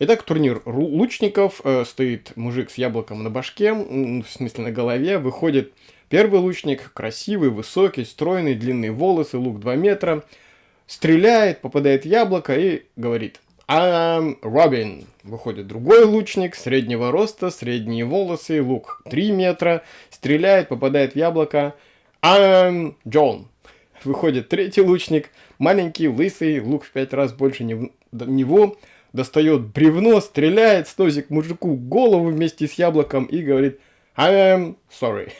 Итак, турнир лучников. Э, стоит мужик с яблоком на башке, в смысле на голове. Выходит первый лучник, красивый, высокий, стройный, длинные волосы, лук 2 метра. Стреляет, попадает в яблоко и говорит «I'm Робин». Выходит другой лучник, среднего роста, средние волосы, лук 3 метра. Стреляет, попадает в яблоко «I'm John». Выходит третий лучник, маленький, лысый, лук в 5 раз больше него достает бревно, стреляет, сносит мужику голову вместе с яблоком и говорит I am sorry.